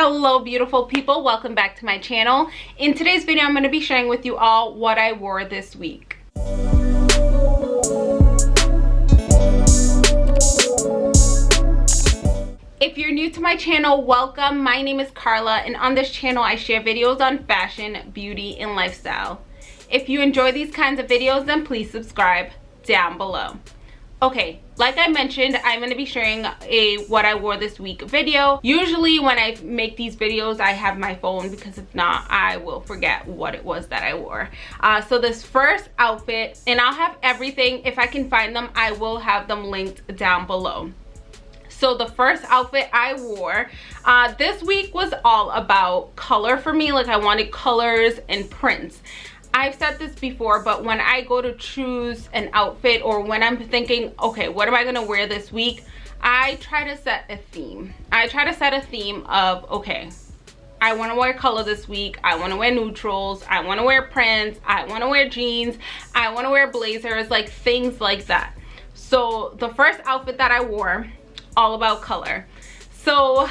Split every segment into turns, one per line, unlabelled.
hello beautiful people welcome back to my channel in today's video i'm going to be sharing with you all what i wore this week If you're new to my channel, welcome. My name is Carla and on this channel I share videos on fashion, beauty, and lifestyle. If you enjoy these kinds of videos, then please subscribe down below okay like i mentioned i'm going to be sharing a what i wore this week video. Usually when i make these videos i have my phone because if not i will forget what it was that i wore. Uh, so this first outfit and i'll have everything. If i can find them i will have them linked down below. So the first outfit i wore uh, this week was all about color for me. Like i wanted colors and prints I've said this before, but when I go to choose an outfit or when I'm thinking, okay, what am I gonna wear this week? I try to set a theme. I try to set a theme of, okay, I want to wear color this week. I want to wear neutrals. I want to wear prints. I want to wear jeans. I want to wear blazers, like things like that. So the first outfit that I wore, all about color. So,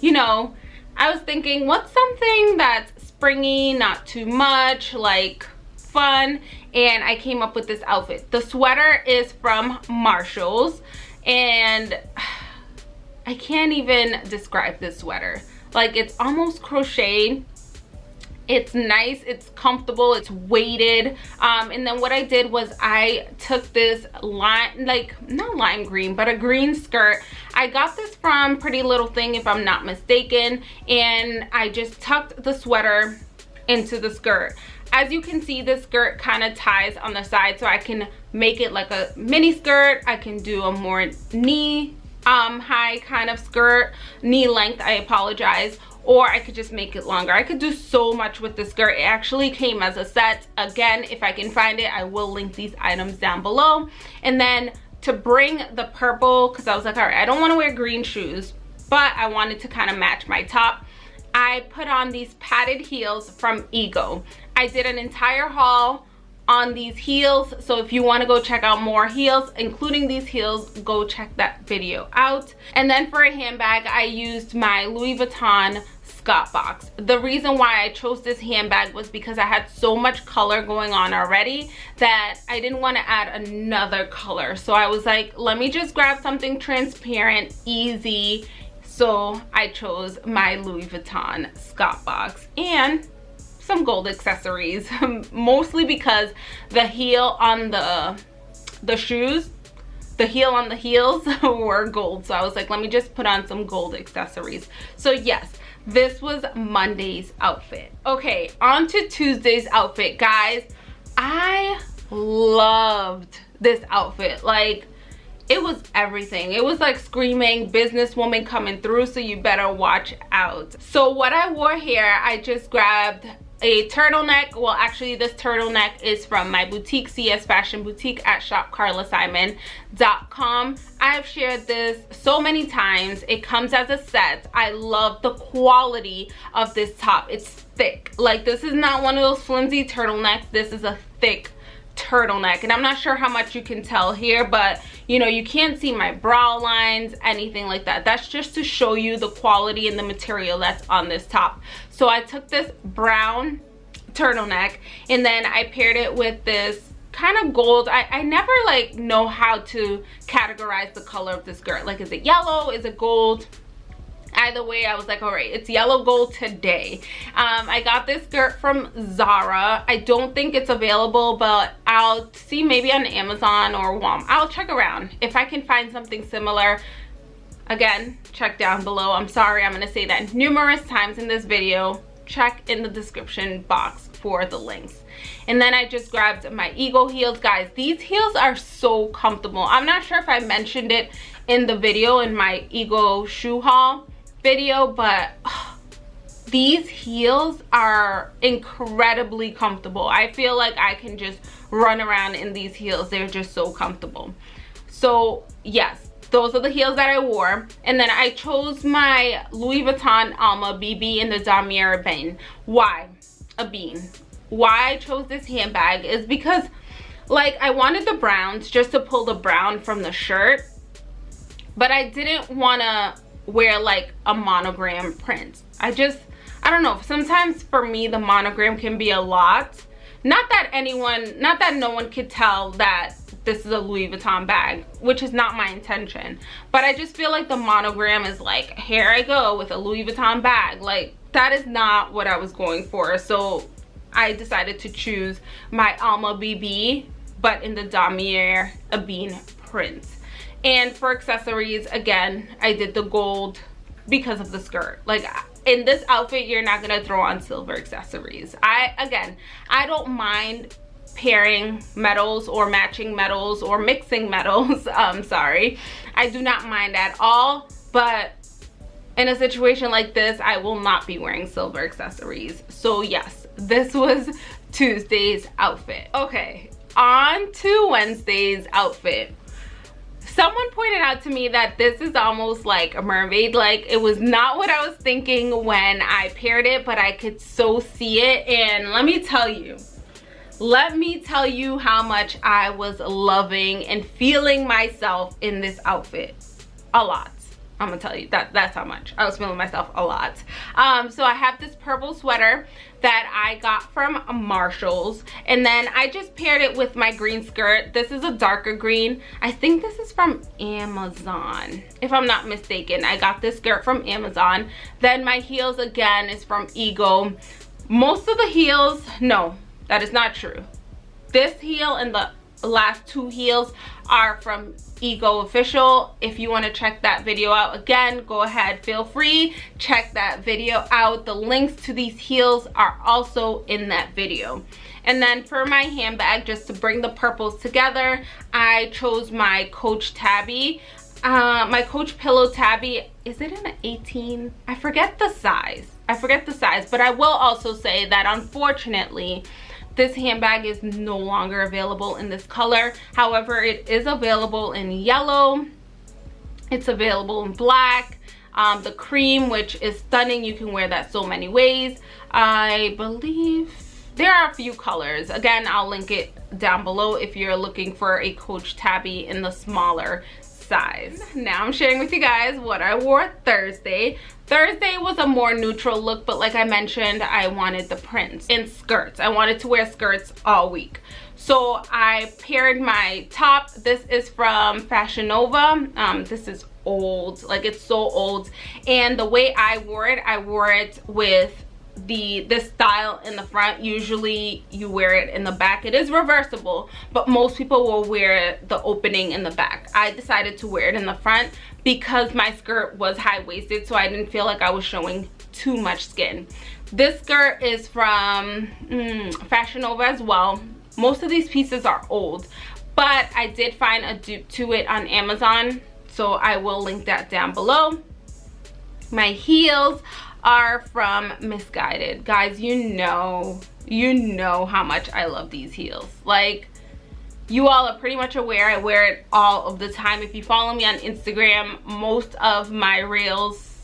you know, I was thinking, what's something that's springy, not too much, like fun. And I came up with this outfit. The sweater is from Marshalls and I can't even describe this sweater. Like it's almost crocheted it's nice it's comfortable it's weighted. Um, and then what i did was i took this lime like not lime green but a green skirt. I got this from pretty little thing if i'm not mistaken and i just tucked the sweater into the skirt. As you can see the skirt kind of ties on the side so i can make it like a mini skirt. I can do a more knee um high kind of skirt knee length i apologize or I could just make it longer. I could do so much with this skirt. It actually came as a set. Again, if I can find it, I will link these items down below. And then to bring the purple, because I was like, all right, I don't want to wear green shoes, but I wanted to kind of match my top. I put on these padded heels from Ego. I did an entire haul on these heels so if you want to go check out more heels including these heels go check that video out and then for a handbag i used my louis vuitton The reason why I chose this handbag was because I had so much color going on already that I didn't want to add another color. So I was like, let me just grab something transparent, easy. So I chose my Louis Vuitton Scott box and some gold accessories, mostly because the heel on the the shoes the heel on the heels were gold so i was like let me just put on some gold accessories so yes this was monday's outfit. Okay on to tuesday's outfit guys. I loved this outfit. Like it was everything. It was like screaming businesswoman coming through so you better watch out. So what i wore here i just grabbed a turtleneck. Well actually this turtleneck is from my boutique cs fashion boutique at shopcarlasimon.com i've shared this so many times. It comes as a set. I love the quality of this top. It's thick. Like this is not one of those flimsy turtlenecks this is a thick turtleneck and i'm not sure how much you can tell here but you know you can't see my brow lines anything like that. That's just to show you the quality and the material that's on this top. So i took this brown turtleneck and then i paired it with this kind of gold. I, I never like know how to categorize the color of this skirt like is it yellow? Is it gold either way i was like all right it's yellow gold today. Um, i got this skirt from zara. I don't think it's available but i'll see maybe on amazon or walmart. I'll check around. If i can find something similar again check down below. I'm sorry i'm going to say that numerous times in this video. Check in the description box for the links. And then i just grabbed my ego heels. Guys these heels are so comfortable. I'm not sure if i mentioned it in the video in my ego shoe haul video but these heels are incredibly comfortable. I feel like i can just run around in these heels. They're just so comfortable. So yes those are the heels that i wore. And then i chose my louis vuitton alma bb in the damier bean why? A bean. Why i chose this handbag is because like i wanted the browns just to pull the brown from the shirt but i didn't want to wear like a monogram print. I just i don't know. Sometimes for me the monogram can be a lot. Not that anyone not that no one could tell that this is a louis vuitton bag which is not my intention. But i just feel like the monogram is like here i go with a louis vuitton bag. Like that is not what i was going for. So i decided to choose my alma bb but in the damier ebene print and for accessories again i did the gold because of the skirt. Like in this outfit you're not gonna throw on silver accessories. I again i don't mind pairing metals or matching metals or mixing metals. Um sorry. I do not mind at all. But in a situation like this i will not be wearing silver accessories. So yes this was tuesday's outfit. Okay on to wednesday's outfit someone pointed out to me that this is almost like a mermaid. Like it was not what i was thinking when i paired it but i could so see it. And let me tell you let me tell you how much i was loving and feeling myself in this outfit. A lot I'm gonna tell you that that's how much I was feeling myself a lot. Um, so I have this purple sweater that I got from Marshalls and then I just paired it with my green skirt. This is a darker green. I think this is from Amazon if I'm not mistaken. I got this skirt from Amazon. Then my heels again is from Ego. Most of the heels, no, that is not true. This heel and the last two heels are from ego official. If you want to check that video out again go ahead feel free check that video out. The links to these heels are also in that video. And then for my handbag just to bring the purples together i chose my coach tabby. Uh, my coach pillow tabby is it an 18 i forget the size. I forget the size but i will also say that unfortunately this handbag is no longer available in this color. However, it is available in yellow. It's available in black. Um, the cream, which is stunning. You can wear that so many ways. I believe there are a few colors. Again, I'll link it down below if you're looking for a Coach Tabby in the smaller size. Now I'm sharing with you guys what I wore Thursday. Thursday was a more neutral look, but like I mentioned, I wanted the prints and skirts. I wanted to wear skirts all week. So I paired my top. This is from Fashion Nova. Um, this is old, like it's so old. And the way I wore it, I wore it with the this style in the front usually you wear it in the back. It is reversible but most people will wear the opening in the back. I decided to wear it in the front because my skirt was high-waisted so i didn't feel like i was showing too much skin. This skirt is from mm, fashion nova as well. Most of these pieces are old but i did find a dupe to it on amazon so i will link that down below my heels are from Missguided Guys, you know, you know how much I love these heels. Like, you all are pretty much aware I wear it all of the time. If you follow me on Instagram, most of my reels,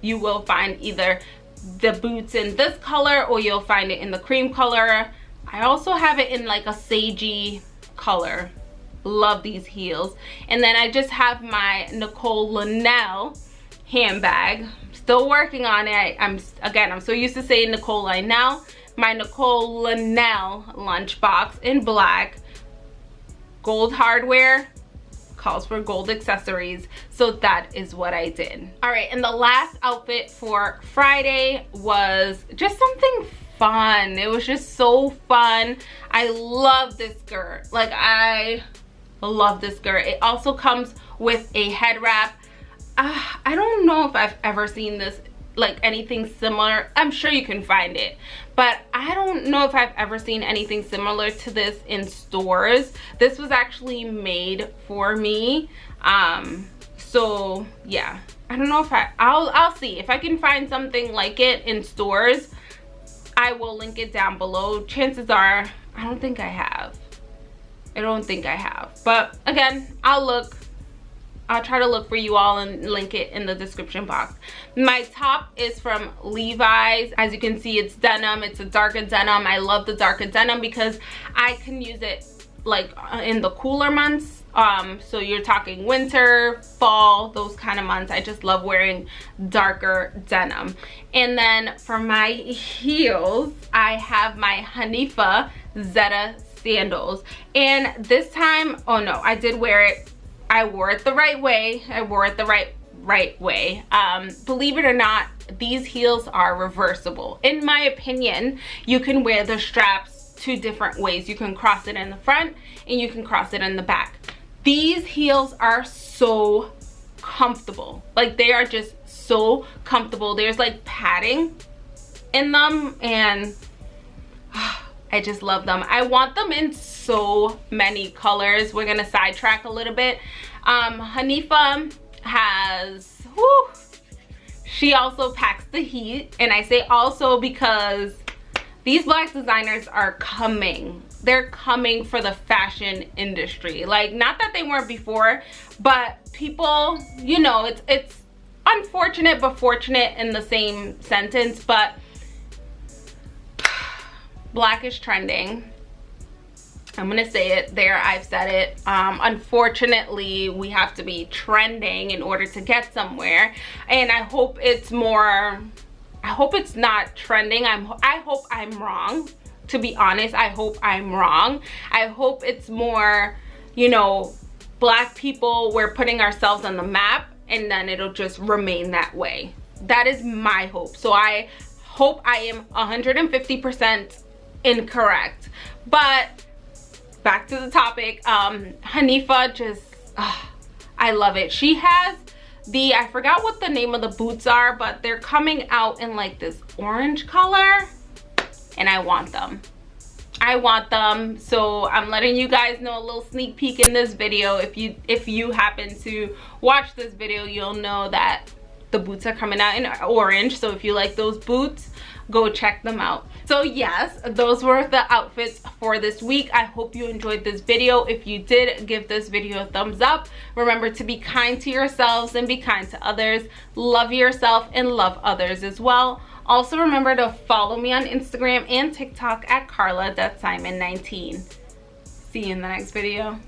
you will find either the boots in this color or you'll find it in the cream color. I also have it in like a sagey color. Love these heels. And then I just have my Nicole Linnell handbag. Still working on it. I'm again i'm so used to saying nicole now. My nicole linnell lunchbox in black. Gold hardware calls for gold accessories. So that is what i did. All right and the last outfit for friday was just something fun. It was just so fun. I love this skirt. Like i love this skirt. It also comes with a head wrap uh, I don't know if I've ever seen this like anything similar. I'm sure you can find it. But i don't know if i've ever seen anything similar to this in stores. This was actually made for me. Um so yeah. I don't know if i i'll i'll see. If i can find something like it in stores i will link it down below. Chances are i don't think i have. I don't think i have. But again i'll look I'll try to look for you all and link it in the description box. My top is from Levi's. As you can see, it's denim. It's a darker denim. I love the darker denim because I can use it like uh, in the cooler months um so you're talking winter fall those kind of months i just love wearing darker denim and then for my heels i have my hanifa zeta sandals and this time oh no i did wear it i wore it the right way. I wore it the right right way. Um believe it or not these heels are reversible. In my opinion you can wear the straps two different ways. You can cross it in the front and you can cross it in the back. These heels are so comfortable. Like they are just so comfortable. There's like padding in them and I just love them. I want them in so many colors. We're gonna sidetrack a little bit. Um, Hanifa has, she also packs the heat. And I say also because these black designers are coming they're coming for the fashion industry like not that they weren't before but people you know it's it's unfortunate but fortunate in the same sentence but black is trending. I'm gonna say it there I've said it. Um, unfortunately we have to be trending in order to get somewhere. And I hope it's more I hope it's not trending. I'm I hope I'm wrong. To be honest i hope i'm wrong. I hope it's more you know black people we're putting ourselves on the map and then it'll just remain that way. That is my hope. So i hope i am 150 percent incorrect. But back to the topic um hanifa just uh, i love it. She has the i forgot what the name of the boots are but they're coming out in like this orange color and I want them. I want them. So I'm letting you guys know a little sneak peek in this video. If you if you happen to watch this video you'll know that the boots are coming out in orange. So if you like those boots go check them out. So yes those were the outfits for this week. I hope you enjoyed this video. If you did give this video a thumbs up. Remember to be kind to yourselves and be kind to others. Love yourself and love others as well. Also remember to follow me on Instagram and TikTok at carla.simon19. See you in the next video.